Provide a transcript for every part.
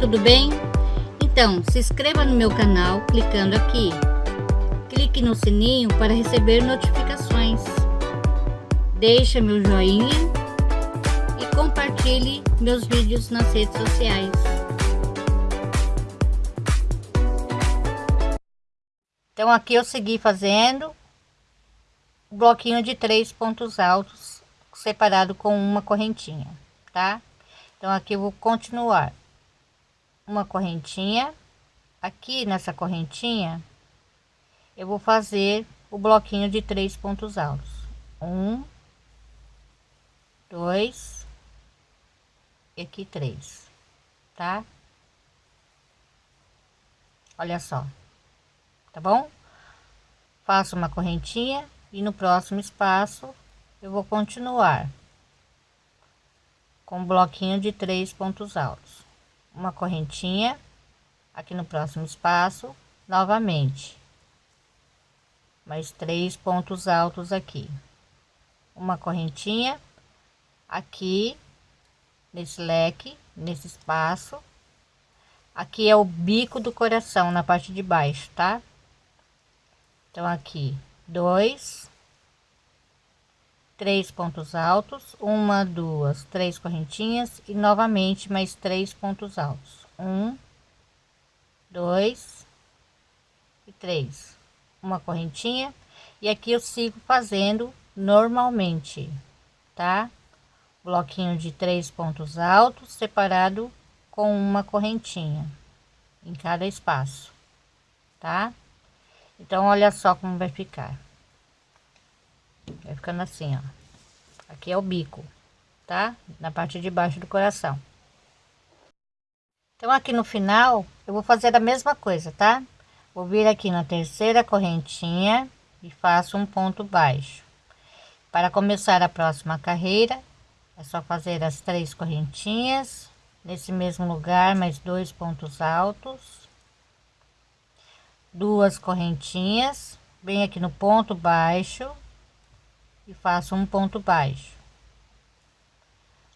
tudo bem? Então, se inscreva no meu canal clicando aqui. Clique no sininho para receber notificações. Deixe meu joinha e compartilhe meus vídeos nas redes sociais. Então aqui eu segui fazendo o bloquinho de três pontos altos separado com uma correntinha, tá? Então aqui eu vou continuar uma correntinha. Aqui nessa correntinha eu vou fazer o bloquinho de três pontos altos. Um dois e aqui três tá? Olha só tá bom? Faço uma correntinha e no próximo espaço eu vou continuar com um bloquinho de três pontos altos uma correntinha aqui no próximo espaço novamente. Mais três pontos altos aqui. Uma correntinha aqui nesse leque nesse espaço. Aqui é o bico do coração na parte de baixo tá? Então aqui dois três pontos altos, uma, duas, três correntinhas e novamente mais três pontos altos. Um, dois e três. Uma correntinha e aqui eu sigo fazendo normalmente, tá? Bloquinho de três pontos altos separado com uma correntinha em cada espaço, tá? Então, olha só como vai ficar. Vai ficando assim, ó. Aqui é o bico, tá? Na parte de baixo do coração. Então, aqui no final, eu vou fazer a mesma coisa, tá? Vou vir aqui na terceira correntinha e faço um ponto baixo. Para começar a próxima carreira, é só fazer as três correntinhas nesse mesmo lugar, mais dois pontos altos, duas correntinhas, bem aqui no ponto baixo, e faço um ponto baixo.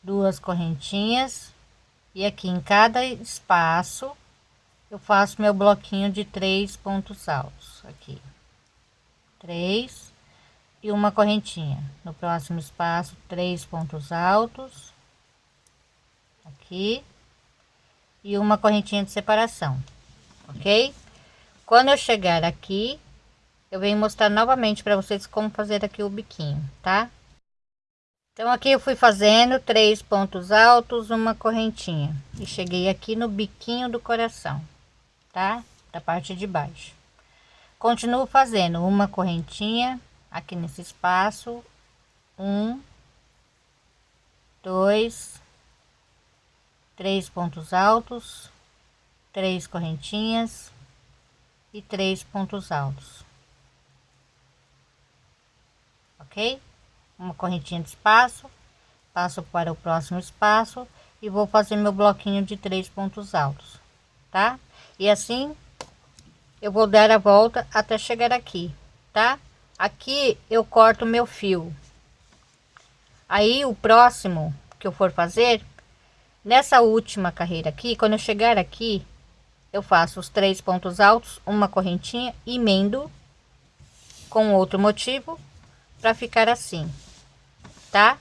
Duas correntinhas e aqui em cada espaço eu faço meu bloquinho de três pontos altos aqui. Três e uma correntinha. No próximo espaço três pontos altos aqui e uma correntinha de separação ok? Quando eu chegar aqui eu venho mostrar novamente para vocês como fazer aqui o biquinho, tá? Então aqui eu fui fazendo três pontos altos, uma correntinha e cheguei aqui no biquinho do coração, tá? Da parte de baixo. Continuo fazendo uma correntinha aqui nesse espaço, um, dois, três pontos altos, três correntinhas e três pontos altos ok? Uma correntinha de espaço, passo para o próximo espaço e vou fazer meu bloquinho de três pontos altos, tá? E assim eu vou dar a volta até chegar aqui, tá? Aqui eu corto meu fio. Aí o próximo que eu for fazer, nessa última carreira aqui, quando eu chegar aqui, eu faço os três pontos altos, uma correntinha, emendo com outro motivo para ficar assim, tá?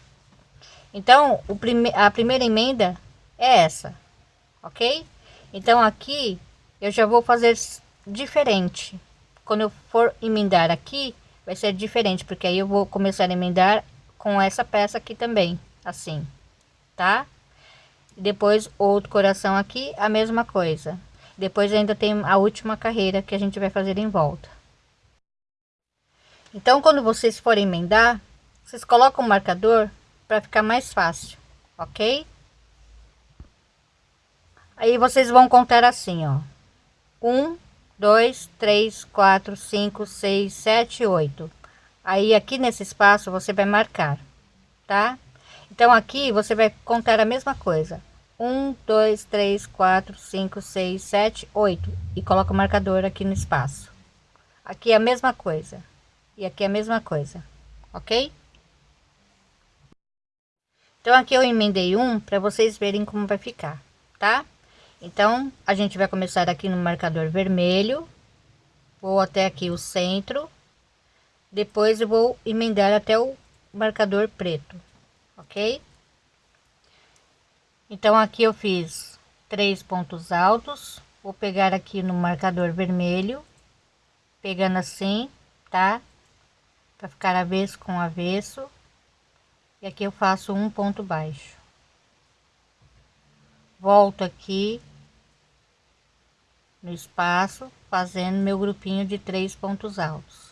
Então, o prime a primeira emenda é essa, ok? Então, aqui eu já vou fazer diferente. Quando eu for emendar aqui, vai ser diferente, porque aí eu vou começar a emendar com essa peça aqui também, assim, tá? Depois, outro coração aqui, a mesma coisa. Depois ainda tem a última carreira que a gente vai fazer em volta. Então, quando vocês forem emendar, vocês colocam o marcador para ficar mais fácil, ok? Aí vocês vão contar assim, ó. Um, dois, três, quatro, cinco, seis, sete, oito. Aí aqui nesse espaço você vai marcar, tá? Então aqui você vai contar a mesma coisa. Um, dois, três, quatro, cinco, seis, sete, oito. E coloca o marcador aqui no espaço. Aqui é a mesma coisa e aqui é a mesma coisa, ok? Então aqui eu emendei um para vocês verem como vai ficar, tá? Então, a gente vai começar aqui no marcador vermelho, vou até aqui o centro, depois eu vou emendar até o marcador preto, ok? Então, aqui eu fiz três pontos altos, vou pegar aqui no marcador vermelho, pegando assim, tá? Para ficar avesso com avesso. E aqui eu faço um ponto baixo. Volto aqui no espaço, fazendo meu grupinho de três pontos altos.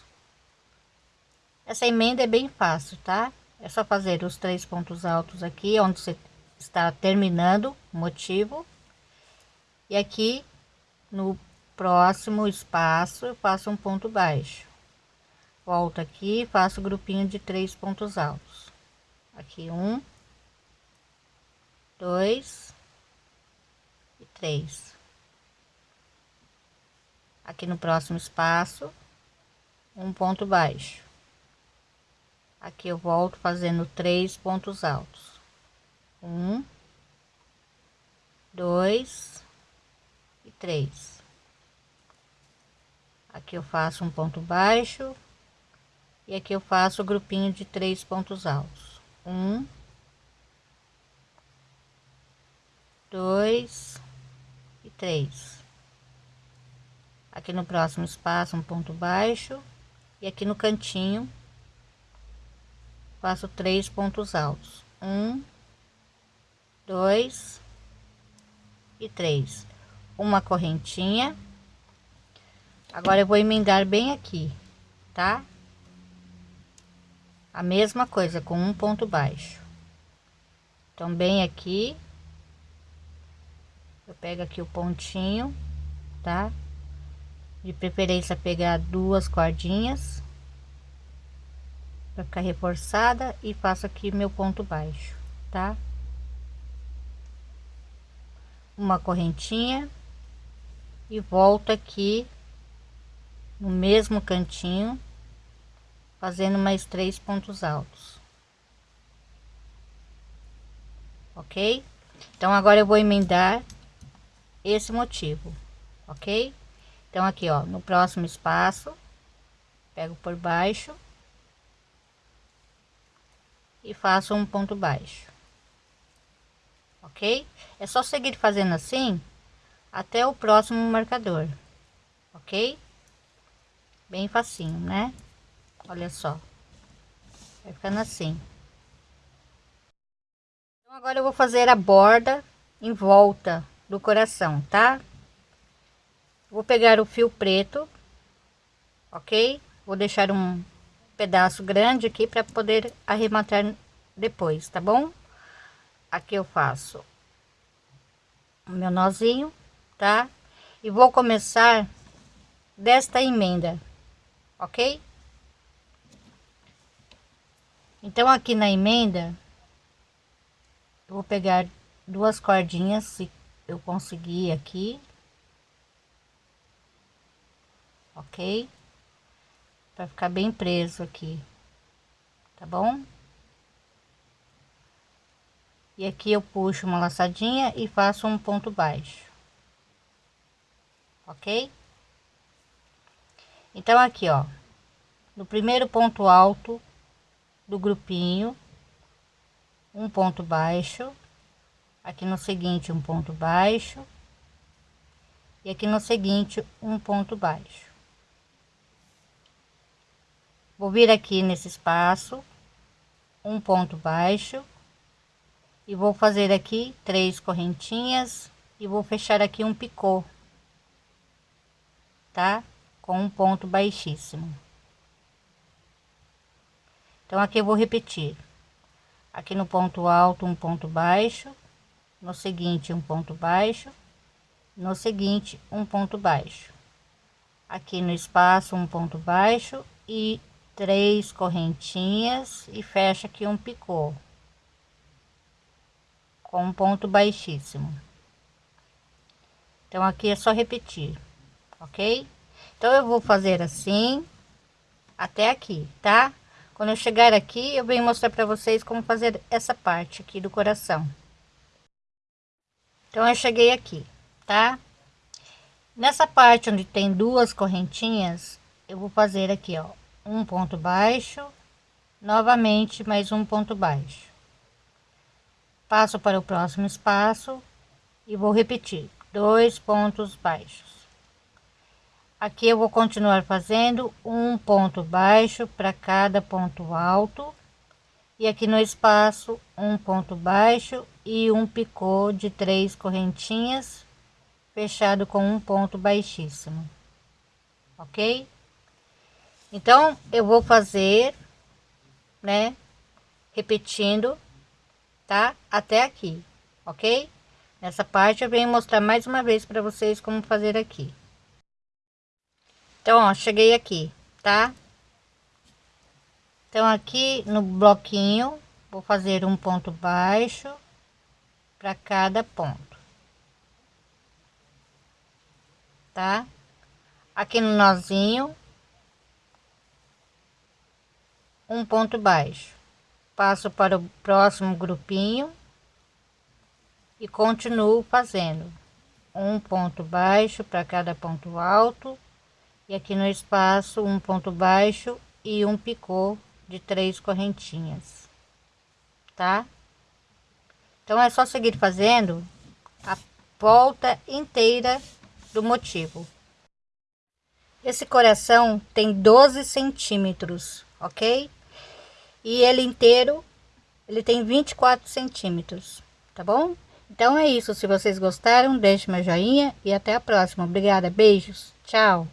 Essa emenda é bem fácil, tá? É só fazer os três pontos altos aqui, onde você está terminando o motivo. E aqui no próximo espaço eu faço um ponto baixo volto aqui faço grupinho de três pontos altos. Aqui um dois e três. Aqui no próximo espaço um ponto baixo. Aqui eu volto fazendo três pontos altos. Um dois e três. Aqui eu faço um ponto baixo e aqui eu faço o grupinho de três pontos altos. Um dois e três. Aqui no próximo espaço um ponto baixo. E aqui no cantinho faço três pontos altos. Um dois e três. Uma correntinha. Agora eu vou emendar bem aqui, tá? A mesma coisa com um ponto baixo. Então, bem aqui, eu pego aqui o pontinho, tá? De preferência pegar duas cordinhas para ficar reforçada e faço aqui meu ponto baixo, tá? Uma correntinha e volto aqui no mesmo cantinho, fazendo mais três pontos altos. Ok? Então, agora eu vou emendar esse motivo, ok? Então, aqui, ó, no próximo espaço, pego por baixo e faço um ponto baixo, ok? É só seguir fazendo assim até o próximo marcador, ok? bem facinho, né? Olha só. Vai ficando assim. Então, agora eu vou fazer a borda em volta do coração, tá? Vou pegar o fio preto, ok? Vou deixar um pedaço grande aqui para poder arrematar depois, tá bom? Aqui eu faço o meu nozinho, tá? E vou começar desta emenda ok? Então, aqui na emenda, eu vou pegar duas cordinhas, se eu conseguir aqui, ok? Para ficar bem preso aqui, tá bom? E aqui eu puxo uma laçadinha e faço um ponto baixo, ok? Então, aqui, ó, no primeiro ponto alto do grupinho, um ponto baixo, aqui no seguinte, um ponto baixo, e aqui no seguinte, um ponto baixo. Vou vir aqui nesse espaço, um ponto baixo, e vou fazer aqui três correntinhas e vou fechar aqui um picô, tá? com um ponto baixíssimo. Então, aqui eu vou repetir. Aqui no ponto alto, um ponto baixo. No seguinte, um ponto baixo. No seguinte, um ponto baixo. Aqui no espaço, um ponto baixo. E três correntinhas. E fecha aqui um picô. Com um ponto baixíssimo. Então, aqui é só repetir. Ok? Então, eu vou fazer assim, até aqui, tá? Quando eu chegar aqui, eu venho mostrar para vocês como fazer essa parte aqui do coração. Então, eu cheguei aqui, tá? Nessa parte onde tem duas correntinhas, eu vou fazer aqui, ó, um ponto baixo, novamente mais um ponto baixo. Passo para o próximo espaço e vou repetir dois pontos baixos. Aqui eu vou continuar fazendo um ponto baixo para cada ponto alto. E aqui no espaço um ponto baixo e um picô de três correntinhas fechado com um ponto baixíssimo. Ok? Então eu vou fazer né repetindo tá? Até aqui ok? Nessa parte eu venho mostrar mais uma vez para vocês como fazer aqui então ó, cheguei aqui tá então aqui no bloquinho vou fazer um ponto baixo para cada ponto tá? Aqui no nozinho, um ponto baixo. Passo para o próximo grupinho e continuo fazendo um ponto baixo para cada ponto alto e aqui no espaço um ponto baixo e um picô de três correntinhas, tá? Então é só seguir fazendo a volta inteira do motivo. Esse coração tem 12 centímetros, ok? E ele inteiro, ele tem 24 centímetros, tá bom? Então é isso, se vocês gostaram, deixe meu joinha e até a próxima. Obrigada, beijos, tchau!